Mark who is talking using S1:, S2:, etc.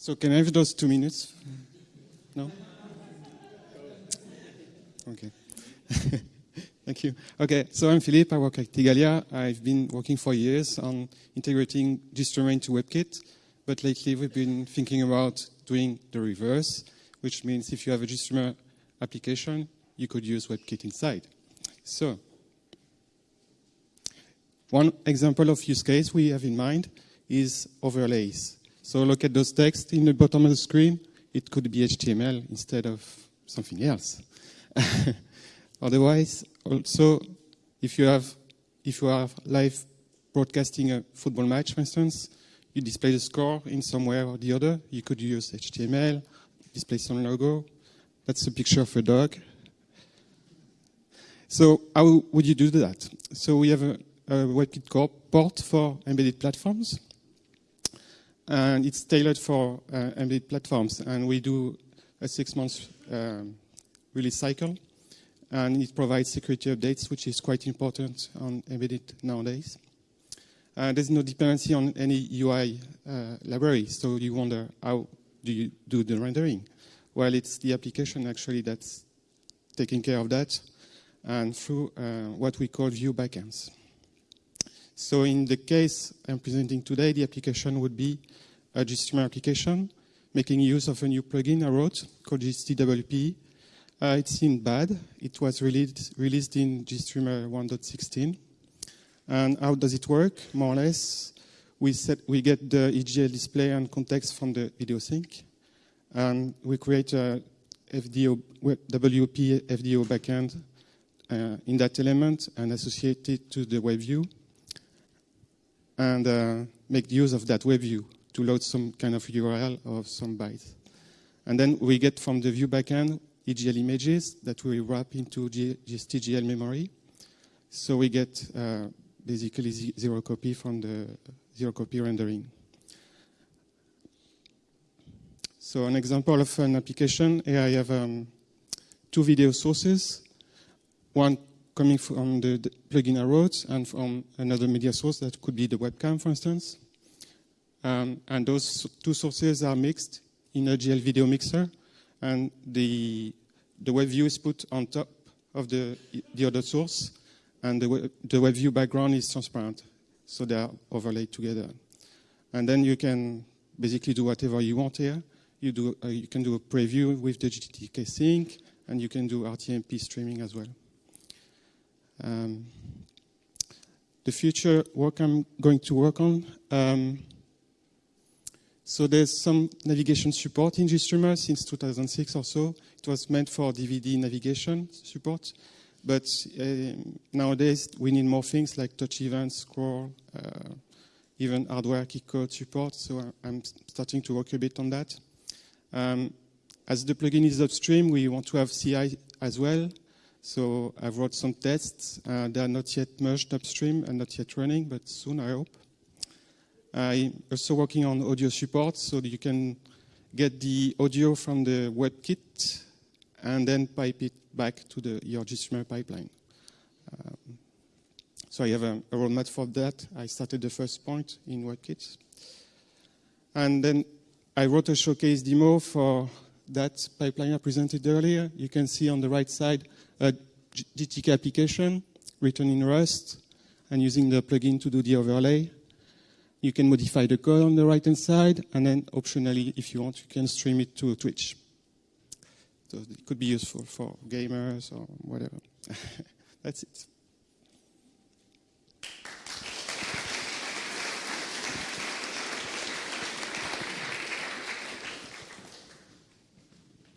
S1: So can I have those two minutes? No? Okay. Thank you. Okay, so I'm Philippe. I work at Igalia. I've been working for years on integrating GStreamer into WebKit, but lately we've been thinking about doing the reverse, which means if you have a GStreamer application, you could use WebKit inside. So, one example of use case we have in mind is overlays. So look at those text in the bottom of the screen. It could be HTML instead of something else. Otherwise, also, if you have if you are live broadcasting a football match, for instance, you display the score in somewhere or the other. You could use HTML, display some logo. That's a picture of a dog. So how would you do that? So we have a, a WebKit core port for embedded platforms and it's tailored for uh, embedded platforms. And we do a six-month um, release cycle, and it provides security updates, which is quite important on embedded nowadays. Uh, there's no dependency on any UI uh, library, so you wonder how do you do the rendering? Well, it's the application actually that's taking care of that, and through uh, what we call view backends. So in the case I'm presenting today, the application would be a GStreamer application, making use of a new plugin I wrote called GSTWP. Uh, it's in bad. It was released, released in GStreamer 1.16. And how does it work? More or less, we, set, we get the EGL display and context from the video sink. And we create a FDO, WP FDO backend uh, in that element and associate it to the web view and uh, make use of that web view to load some kind of URL of some bytes. And then we get from the view backend EGL images that we wrap into GSTGL memory. So we get uh, basically zero copy from the zero copy rendering. So an example of an application, here I have um, two video sources, one coming from the, the plugin I wrote and from another media source that could be the webcam, for instance. Um, and those two sources are mixed in a GL video mixer, and the, the web view is put on top of the, the other source, and the, web, the web view background is transparent, so they are overlaid together. And then you can basically do whatever you want here. You, do, uh, you can do a preview with the GTK sink, and you can do RTMP streaming as well. Um, the future work I'm going to work on, um, so there's some navigation support in GStreamer since 2006 or so. It was meant for DVD navigation support, but uh, nowadays we need more things like touch events, scroll, uh, even hardware key code support. So I'm starting to work a bit on that. Um, as the plugin is upstream, we want to have CI as well. So I've wrote some tests. Uh, they are not yet merged upstream and not yet running, but soon I hope. I'm also working on audio support so you can get the audio from the WebKit and then pipe it back to the your GStreamer pipeline. Um, so I have a, a, roadmap for that. I started the first point in WebKit. And then I wrote a showcase demo for that pipeline I presented earlier. You can see on the right side a GTK application written in Rust and using the plugin to do the overlay. You can modify the code on the right-hand side, and then optionally, if you want, you can stream it to Twitch. So it could be useful for gamers or whatever. That's it.